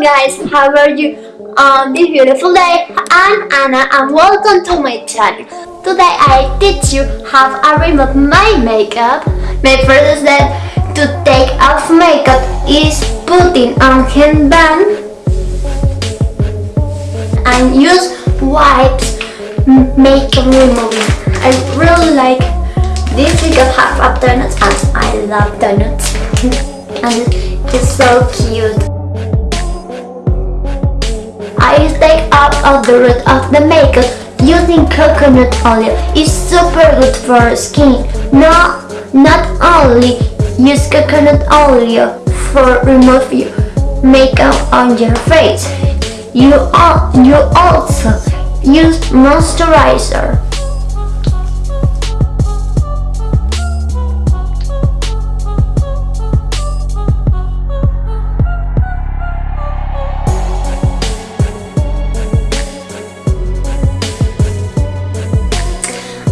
guys, how are you um, on this beautiful day? I'm Anna and welcome to my channel. Today I teach you how I remove my makeup. My first step to take off makeup is putting on headband and use wipes makeup remover. I really like this because have of donuts and I love donuts and it's so cute. The root of the makeup using coconut oil. is super good for skin. No, not only use coconut oil for remove your makeup on your face. You, you also use moisturizer.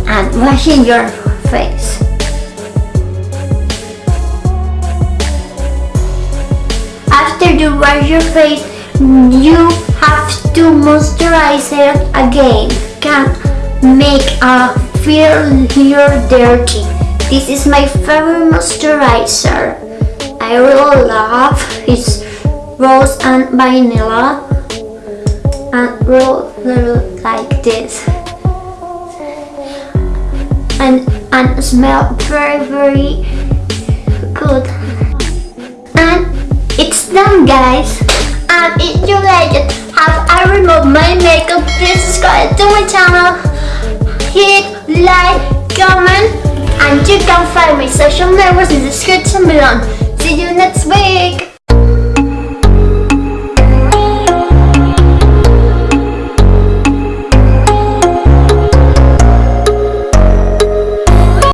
And washing your face. After you wash your face, you have to moisturize it again. Can make a feel your dirty. This is my favorite moisturizer. I really love it's rose and vanilla and really like this and smell very very good. And it's done guys. And if you like it have I removed my makeup. Please subscribe to my channel. Hit like comment and you can find my social networks in the description below. See you next